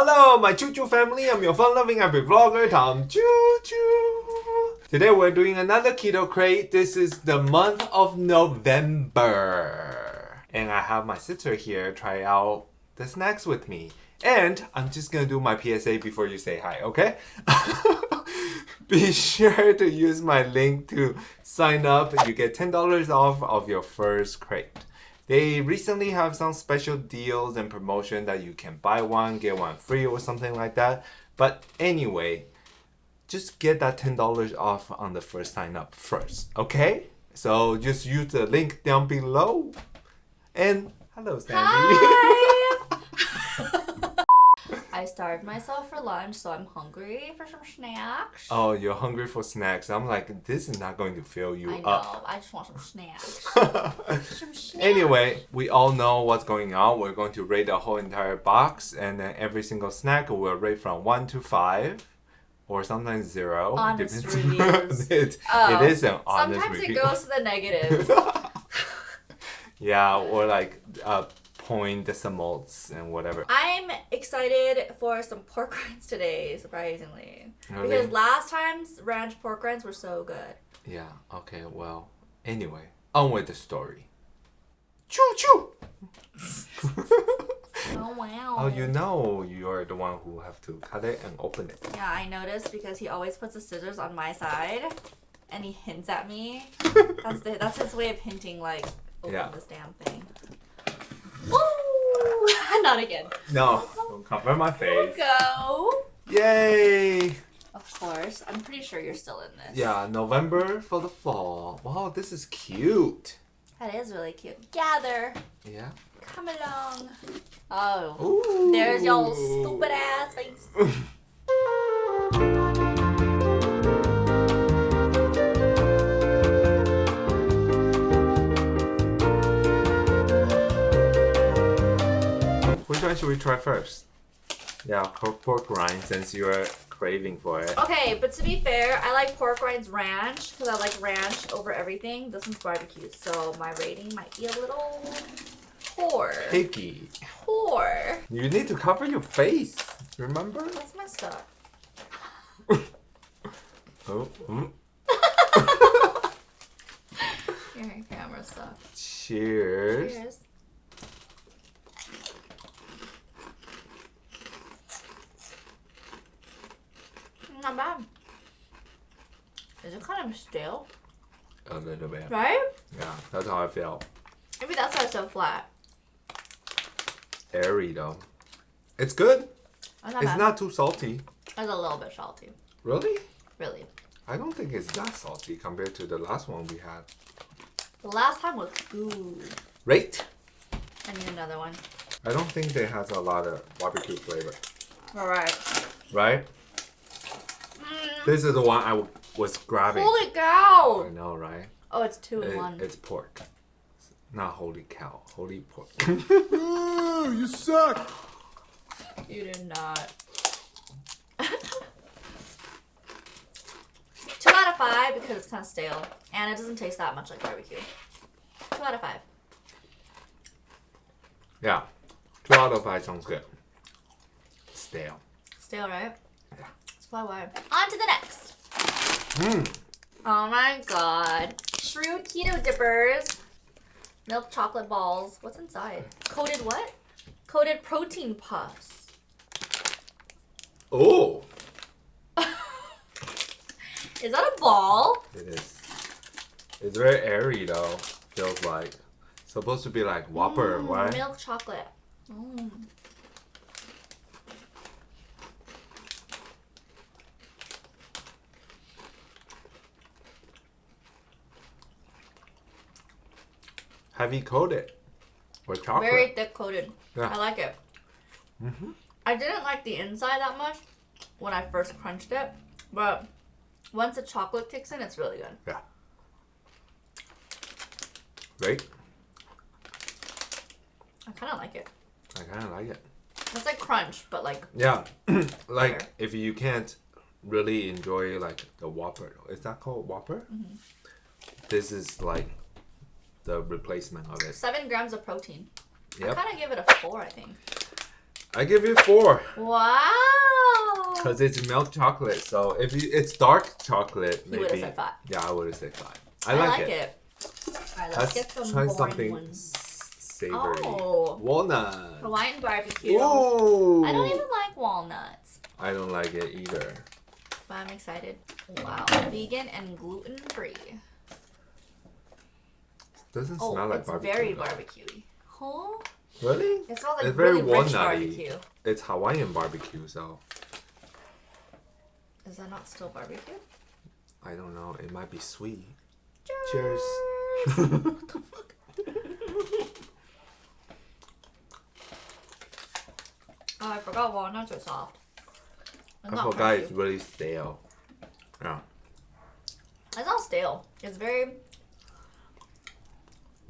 Hello, my Choo Choo family. I'm your fun-loving happy vlogger, Tom Choo Choo. Today we're doing another keto crate. This is the month of November. And I have my sister here try out the snacks with me. And I'm just gonna do my PSA before you say hi, okay? Be sure to use my link to sign up. You get $10 off of your first crate. They recently have some special deals and promotion that you can buy one, get one free or something like that. But anyway, just get that $10 off on the first sign up first, okay? So just use the link down below. And hello, Sandy. Hi! I starved myself for lunch, so I'm hungry for some snacks. oh, you're hungry for snacks. I'm like, this is not going to fill you I know. up. I just want some snacks. some snacks. Anyway, we all know what's going on. We're going to rate the whole entire box, and then every single snack we'll rate from one to five, or sometimes zero. Honest reviews. it, Oh, it is an honest Sometimes review. it goes to the negatives. yeah, or like uh, point decimals and whatever. I'm excited for some pork rinds today, surprisingly. Really? Because last time's ranch pork rinds were so good. Yeah. Okay. Well. Anyway, on with the story. Choo choo. Oh wow. oh, you know you're the one who have to cut it and open it. Yeah, I noticed because he always puts the scissors on my side, and he hints at me. That's the, that's his way of hinting, like, open Yeah. this damn thing. Woo! Not again. No, don't cover my face. Go. Yay! Of course, I'm pretty sure you're still in this. Yeah, November for the fall. Wow, this is cute. That is really cute. Gather. Yeah. Come along. Oh. Ooh. There's your stupid ass face. should we try first? Yeah, pork, pork rind since you're craving for it. Okay, but to be fair, I like pork rinds ranch because I like ranch over everything. This one's barbecue, so my rating might be a little poor. Picky. Poor. You need to cover your face. Remember? That's messed up. Oh. mm. Your camera sucks. Cheers. Cheers. Not bad. Is it kind of stale? A little bit. Right? Yeah, that's how I feel. Maybe that's why it's so flat. Airy though. It's good. That's not It's bad. not too salty. It's a little bit salty. Really? Really. I don't think it's that salty compared to the last one we had. The last time was good. Rate. I need another one. I don't think they has a lot of barbecue flavor. Alright. Right? This is the one I was grabbing. Holy cow! I know, right? Oh, it's two in It- one. it's pork. Not holy cow. Holy pork. Ooh, you suck. You did not. Two out of five because it's kind of stale and it doesn't taste that much like barbecue. Two out of five. yeah. Two out of five sounds good. Stale. Stale, right? Yeah. That's why why. On to the next. Mmm. Oh my god. Shrewd keto dippers. Milk chocolate balls. What's inside? Coated what? Coated protein puffs. Oh. Is that a ball? It is. It's very airy though. Feels like. Supposed to be like Whopper, Mm, right? Milk chocolate. Mm. Heavy coated. With chocolate. Very thick coated. Yeah. I like it. Mhm. I didn't like the inside that much when I first crunched it, but once the chocolate kicks in, it's really good. Yeah. Right? I kind of like it. I kind of like it. It's like crunch, but like Yeah. like Better. if you can't really enjoy like the Whopper, is that called Whopper? Mm-hmm. This is like the replacement of it. seven grams of protein. I kind of give it a four, I think. I give it four Wow. because it's milk chocolate. So if you, it's dark chocolate, You maybe. would have said five. Yeah, I would have said five. I, I, like, like it. it. Alright, let's, Let's get some try boring something ones. savory. Oh. Walnut. Hawaiian barbecue. Ooh. I don't even like walnuts, I don't like it either. but I'm excited. Wow. Vegan and gluten free. Doesn't Oh, smell like it's barbecue. very though. barbecuey. Huh? Really? It smells like It's very really rich barbecue. It's Hawaiian barbecue, so Is that not still barbecue? I don't know. It might be sweet. Cheers. Cheers. Oh, I forgot walnuts are soft. It's I forgot it's really stale. Yeah. It's not stale. It's very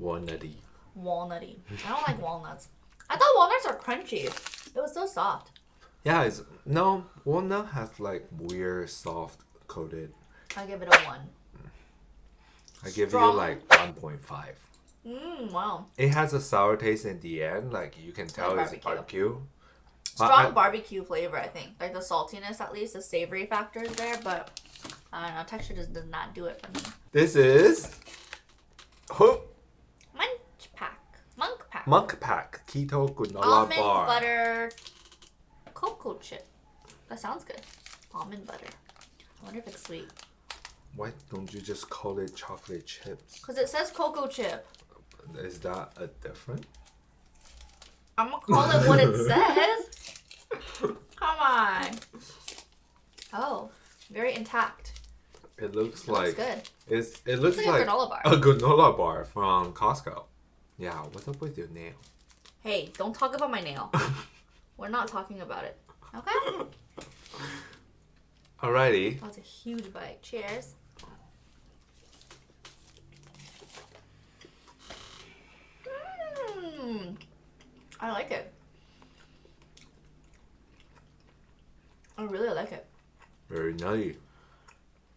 Walnutty. walnutty. I don't like walnuts. I thought walnuts are crunchy. It was so soft. Yeah, it's no walnut has like weird soft coated. I give it a one. I give Strong. you like one point five. Mmm, wow. It has a sour taste in the end, like you can tell it's barbecue. barbecue. Strong I- barbecue flavor, I think. Like the saltiness, at least, the savory factor is there, but I don't know. Texture just does not do it for me. This is oh, Munk Pack. Munk Pack. Keto Granola Almond Bar. butter cocoa chip. That sounds good. Almond butter. I wonder if it's sweet. Why don't you just call it chocolate chips? Because it says cocoa chip. Is that a different? I'm to call it what it says. Come on. Oh, very intact. It looks It like looks good. it's it looks It's like, like, a granola bar. a granola bar from Costco. Yeah, what's up with your nail? Hey, don't talk about my nail. We're not talking about it. Okay? Alrighty. That's a huge bite. Cheers. Mmm. I like it. I really like it. Very nutty.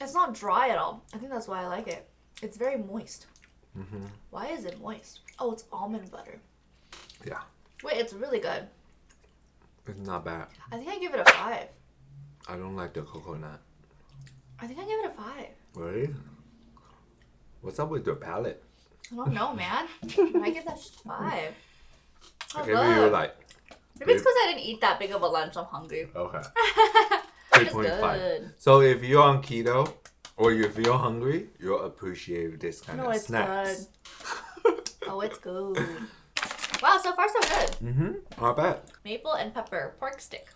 It's not dry at all. I think that's why I like it. It's very moist. Hmm Why is it moist? Oh, it's almond butter. Yeah, Wait, it's really good. it's not bad. I think I give it a five. I don't like the coconut. I think I give it a five. Really? What's up with your palate? I don't know, man. I give that five. I Oh, give you like Maybe it's because I didn't eat that big of a lunch. I'm hungry. okay, three point five. So if you're on keto or if you feel hungry, you'll appreciate this kind No, of it's snacks. Oh, it's good. Wow, so far so good. mm-hmm. Not bad. Maple and pepper pork stick.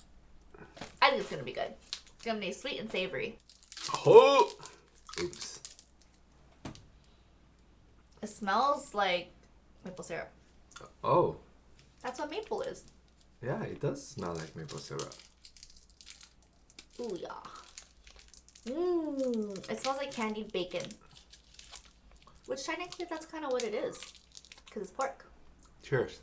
I think it's gonna be good. It's gonna be sweet and savory. Oh, oops. It smells like maple syrup. Oh, That's what maple is. yeah, it does smell like maple syrup. Ooh yeah. Mmm. It smells like candied bacon. Which technically that's kind of what it is, because it's pork. Cheers.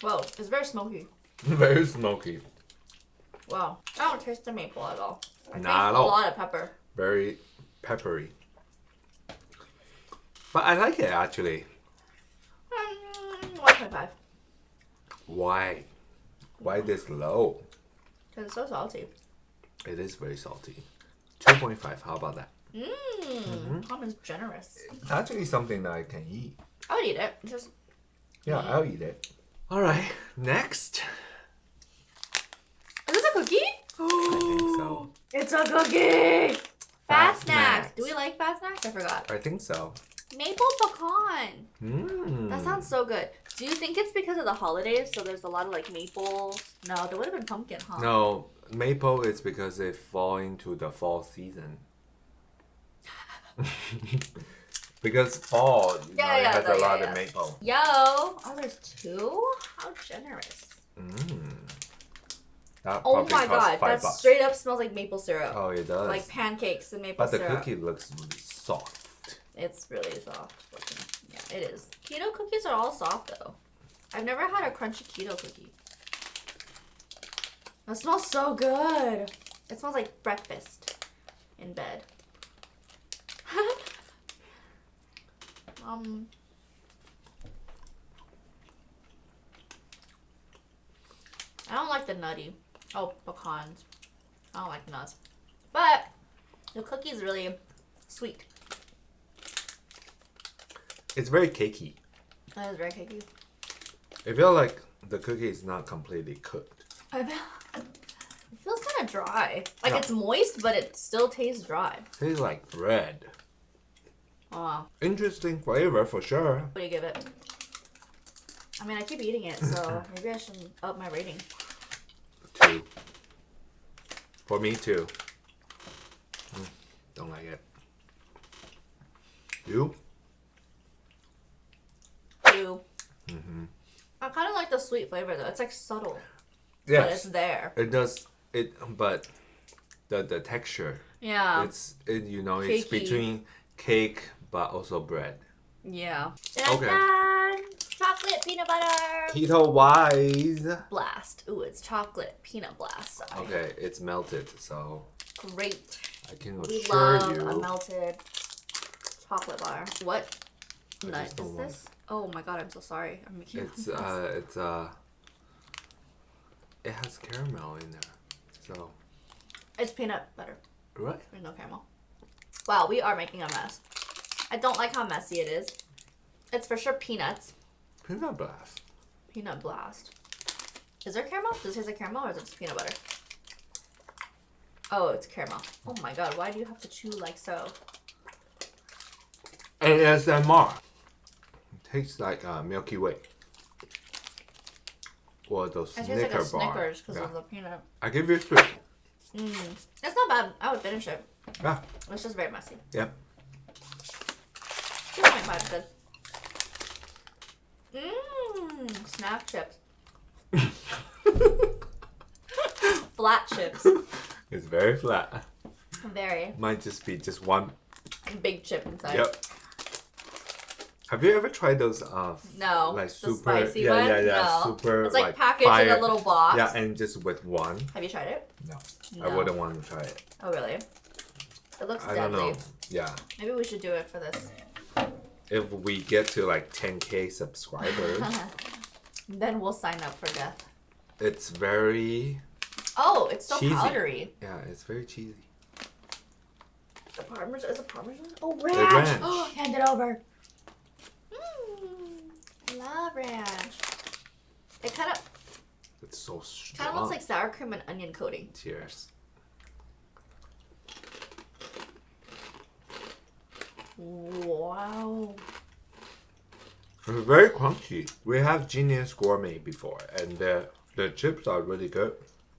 Whoa, it's very smoky. Very smoky. Wow, I don't taste the maple at all. I taste Not at all. a lot of pepper. Very peppery. But I like it actually. Mm, One point five. Why? Why this low? Because it's so salty. It is very salty. 2.5, how about that? Mmm. Mm-hmm. Tom is generous. It's actually something that I can eat. I would eat it. Just Yeah, I'll eat it. Alright, next. is this a cookie? I think so. It's a cookie. Fast, Fat Snax. snacks. Do we like Fat Snax? I forgot. I think so. Maple pecan. Mmm. That sounds so good. Do you think it's because of the holidays? So there's a lot of like maple. No, there would have been pumpkin, huh? No, maple is because they fall into the fall season. because fall, you Yeah, know, it yeah, has no, a yeah, lot yeah. of maple. Yo. Oh, there's two. How generous. Mmm. That Oh my god, five that bucks. straight up smells like maple syrup. Oh, it does. Like pancakes and maple syrup. but the cookie looks soft. It's really soft looking. Yeah, it is. Keto cookies are all soft though. I've never had a crunchy keto cookie. That smells so good. It smells like breakfast in bed. Um. I don't like the nutty. Oh, pecans. I don't like nuts. But the cookie's really sweet. It's very cakey. That is very cakey. I feel like the cookie is not completely cooked. I feel, it feels kind of dry. Like Yeah. it's moist, but it still tastes dry. Tastes like bread. Wow. Interesting flavor for sure. what do you give it? I mean, I keep eating it, so maybe I should up my rating. Two. For me too. Mm, Don't like it. You? 2 Mm-hmm. I kind of like the sweet flavor though. It's like subtle, but it's there. It does it but the the texture. Yeah. It's it you know, it's between cake but also bread. yeah. Okay. Chocolate peanut butter Keto wise. blast. Ooh, it's chocolate peanut blast. Sorry. Okay, it's melted, so Great. I can We assure love a melted chocolate bar. What I nut is this? Oh my god, I'm so sorry. I'm making it's uh it's uh it has caramel in there. So It's peanut butter. right? There's no caramel. Wow, we are making a mess. I don't like how messy it is. It's for sure peanuts. Peanut blast. Peanut blast. Is there caramel? Does it taste like caramel or is it just peanut butter? Oh, it's caramel. Oh my god, why do you have to chew like so? ASMR. Tastes like uh, Milky Way. Or those It tastes Snicker like a bar. Snickers because Yeah. of the peanut. I give you three. Mm. It's not bad. I would finish it. Yeah. It's just very messy. Yep. 2.5 is good. Mmm, snack chips. Flat chips. It's very flat. Very Might just be just one. big chip inside. Yep. Have you ever tried those? Uh, No, Like the super. spicy yeah, one? yeah, yeah. No. Super. It's like, packaged fire. in a little box. Yeah, and just with one. Have you tried it? No, I wouldn't want to try it. Oh, really? It looks I don't know. Yeah. Maybe we should do it for this. If we get to like 10k subscribers, then we'll sign up for death. it's very Oh, it's so Cheesy. powdery. yeah, it's very cheesy. The parmesan is it parmesan? Oh, The ranch! ranch. Oh, hand it over. Ranch. It kind of It's so strong. kind of looks like sour cream and onion coating. Cheers. Wow. It's very crunchy. We have Genius Gourmet before, and the the chips are really good.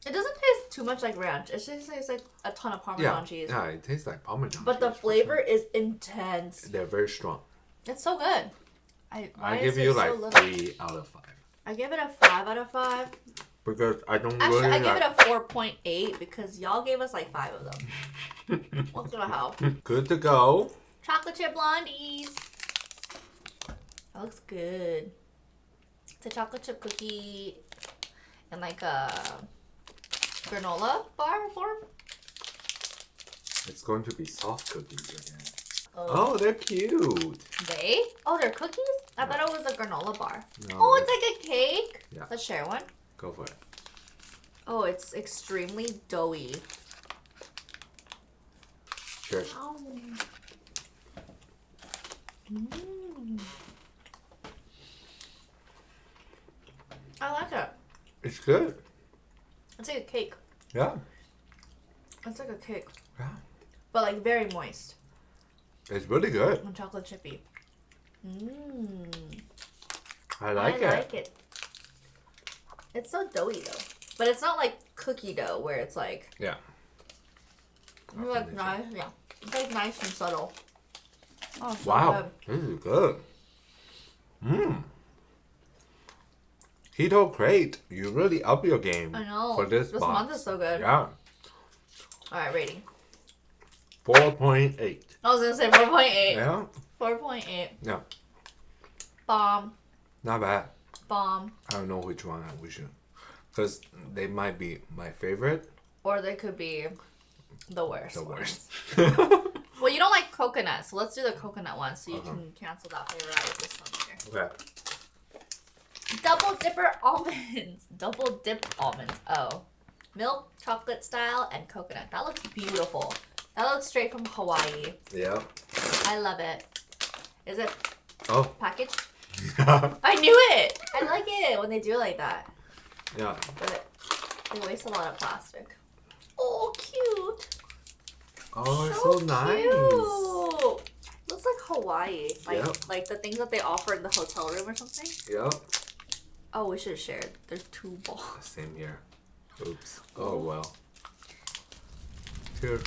It doesn't taste too much like ranch. It just tastes like a ton of Parmesan Yeah, cheese. yeah, it tastes like Parmesan. But the cheese for flavor sure. is intense. they're very strong. It's so good. I, I give you so like little? three out of five I give it a five out of five. because I don't Actually, really I give like. it a four point eight because y'all gave us like five of them. What's gonna hell? Good to go. Chocolate chip blondies. That looks good. It's a chocolate chip cookie and like a granola bar form. It's going to be soft cookies again. Oh, Oh, they're cute. they? Oh, they're cookies? I thought it was a granola bar. No, Oh, it's like a cake. Yeah. Let's share one. go for it. Oh, it's extremely doughy. Cheers. Mm. I like it. It's good. It's like a cake. Yeah. It's like a cake, Yeah. but like very moist It's really good. and chocolate chippy. Mmm. I like I it. I like it. It's so doughy though, but it's not like cookie dough where it's like Yeah. it's like nice. Yeah, it's like nice and subtle. Oh, so Wow. good. This is good. Mmm. Keto Crate, you really up your game I know. for this, this month is so good. Yeah. All right, rating. 4.8. I was gonna say four point eight. Yeah. Four point eight. Yeah. Bomb. Not bad. Bomb. I don't know which one we should. Because they might be my favorite. Or they could be the worst. The worst. Well, you don't like coconut, so let's do the coconut one so you Uh-huh. can cancel that flavor out with this one here. Okay. Double dipper almonds. Double dip almonds. Oh. Milk, chocolate style, and coconut. That looks beautiful. That looks straight from Hawaii. Yeah. I love it. Is it Oh. packaged? I knew it! I like it when they do it like that. Yeah. But it, they waste a lot of plastic. Oh, cute. Oh, it's so nice. cute. Looks like Hawaii. Like Yep. like the things that they offer in the hotel room or something. Yep. Oh, we should have shared. There's two balls. Same here. Oops. Oh well. Here.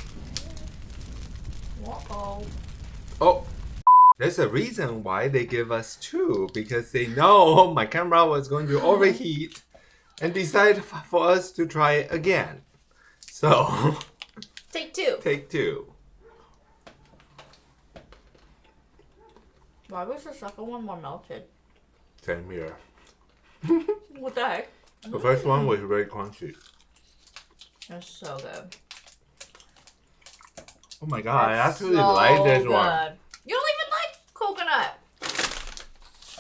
Uh-oh. Oh. There's a reason why they give us two because they know my camera was going to overheat and decide f- for us to try again. So, Take two. take two. Why was the second one more melted? Same here. What the heck? The first one was very crunchy. That's so good. Oh my god, I actually so like this one. You don't even like coconut.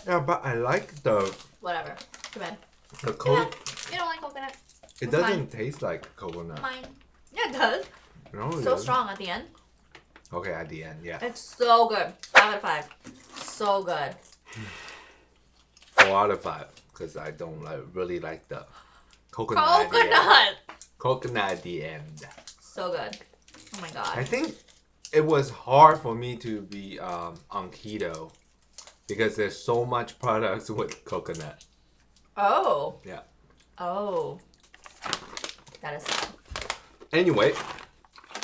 Yeah, but I like the Whatever. Come bad. the Too co- bad. You don't like coconut. It It's doesn't taste like coconut. Mine. Yeah, it does. No, it So doesn't. strong at the end. Okay, at the end, yeah. It's so good. Five out of five. So good. Four out of five because I don't like really like the coconut. at the end. Coconut. Coconut at the end. So good. Oh my god. I think it was hard for me to be um, on keto because there's so much products with coconut. Oh. Yeah. Oh. That is sad. Anyway,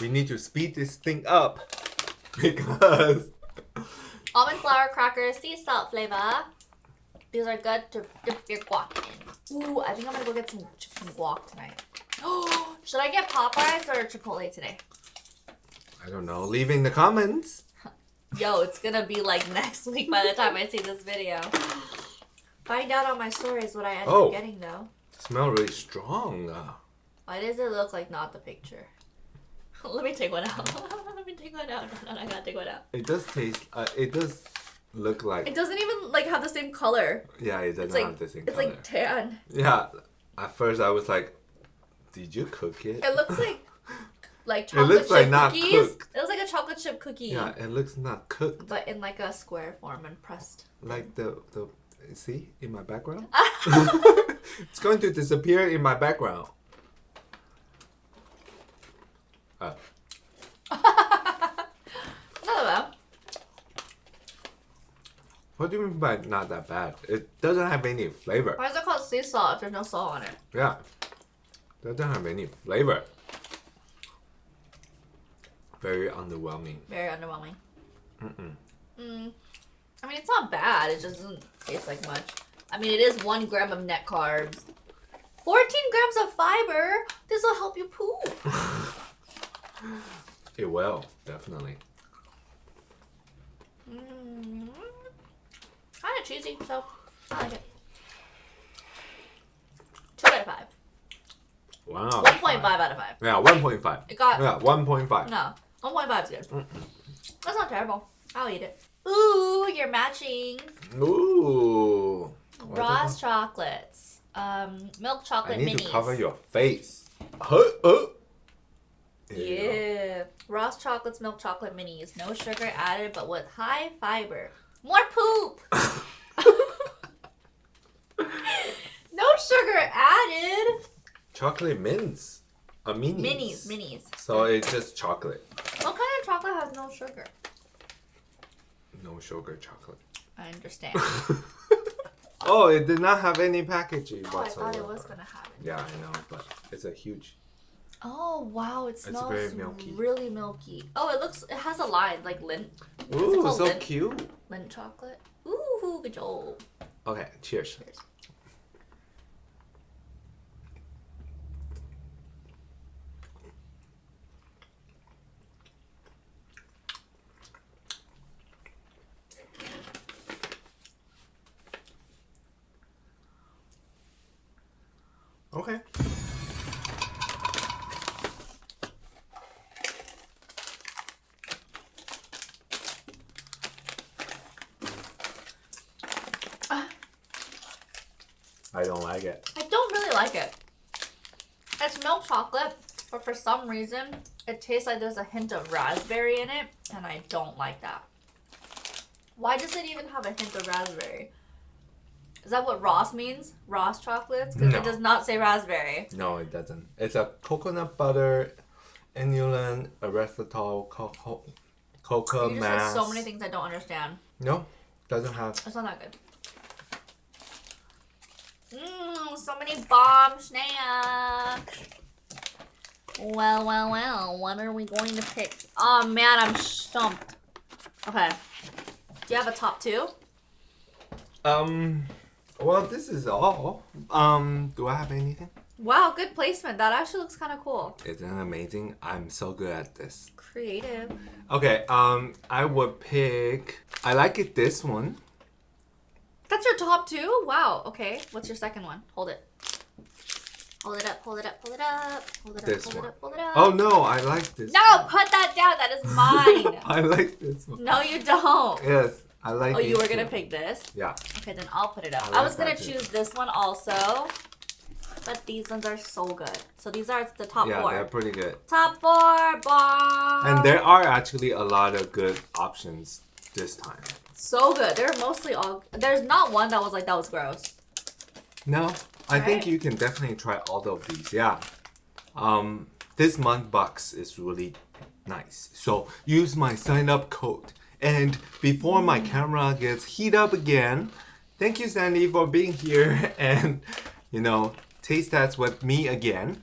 we need to speed this thing up because Almond flour crackers, sea salt flavor. These are good to dip your guac in. Ooh, I think I'm gonna go get some chicken guac tonight. Oh, should I get Popeyes or Chipotle today? I don't know. Leaving the comments. Yo, it's gonna be like next week by the time I see this video. Find out on my stories what I end Oh. up getting though. Smell really strong. Uh, Why does it look like not the picture? Let me take one out. Let me take one out. No, no, I gotta take one out. it does taste. Uh, it does look like. It doesn't even like have the same color. yeah, it doesn't It's like have the same it's color. like tan. yeah. At first, I was like, "Did you cook it?" It looks like like It chocolate looks like chip not cookies. cooked. It looks like a chocolate chip cookie. Yeah, it looks not cooked. But in like a square form and pressed. Like the the see in my background. it's going to disappear in my background. Uh, Not bad. what do you mean by not that bad? It doesn't have any flavor. Why is it called sea salt if there's no salt on it? Yeah, doesn't have any flavor. Very underwhelming. Very underwhelming. Mm-mm. Mm. I mean, it's not bad. It just doesn't taste like much. I mean, it is one gram of net carbs. 14 grams of fiber. This will help you poop. It will definitely. Mm. Kind of cheesy, so I like it. Two out of five. Wow. 1.5 out of five. Yeah, one point five. It got Yeah, one no. 1.5 is good. That's not terrible. I'll eat it. Ooh, you're matching. Ooh. Ross chocolates. Um, milk chocolate I need minis. to cover your face. Huh? Uh. There you go. Yeah. Ross chocolates, milk chocolate minis. No sugar added, but with high fiber. More poop. no sugar added. Chocolate mints. A minis. Minis, minis. So it's just chocolate. What kind of chocolate has no sugar? No sugar chocolate. I understand. Oh, it did not have any packaging Oh, I thought it was gonna have it. Yeah, I know, but it's a huge. Oh wow, it smells very milky. really milky. Oh, it looks. It has a line like Lindt, Ooh, so Lindt? cute. Lindt chocolate. Ooh, good job. Okay, cheers. Cheers. Okay. I don't like it. I don't really like it. It's milk chocolate, but for some reason, it tastes like there's a hint of raspberry in it, and I don't like that. Why does it even have a hint of raspberry? Is that what Ross means? Ross chocolates? Because No. it does not say raspberry. No, it doesn't. It's a coconut butter, inulin, erythritol, cocoa, cocoa You mass. so many things I don't understand. No, doesn't have. It's not that good. Mmm, so many bomb snacks. Well, well, well. What are we going to pick? Oh man, I'm stumped. Okay. Do you have a top two? Um, well, this is all. Um, do I have anything? Wow, good placement. That actually looks kind of cool. Isn't it amazing? I'm so good at this. Creative. Okay, um, I would pick. I like it. This one. That's your top two? Wow. Okay. What's your second one? Hold it. Hold it up, hold it up, hold it up. Hold it up, This hold one. it up, hold it up. Oh no, I like this. No, put that down. That is mine. I like this one. no, you don't. Yes, I like. Oh, you were gonna pick this? Yeah. Okay, then I'll put it up. I I, was gonna that too. choose this one also, but these ones are so good. So these are the top Yeah, four. they're pretty good. Top four, bomb. And there are actually a lot of good options this time. so good. They're mostly all. There's not one that was like that was gross. No, I think you can definitely try all of these. Yeah. Um, this month box is really nice. So use my sign up code. And before my camera gets heat up again, thank you Sandy for being here and you know taste test with me again.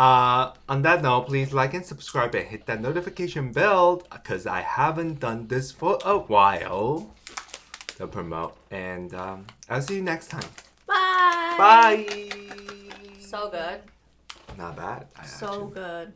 Uh, on that note, please like and subscribe and hit that notification bell because I haven't done this for a while to promote. And um, I'll see you next time. Bye. Bye. So good. Not bad. I So actually- good.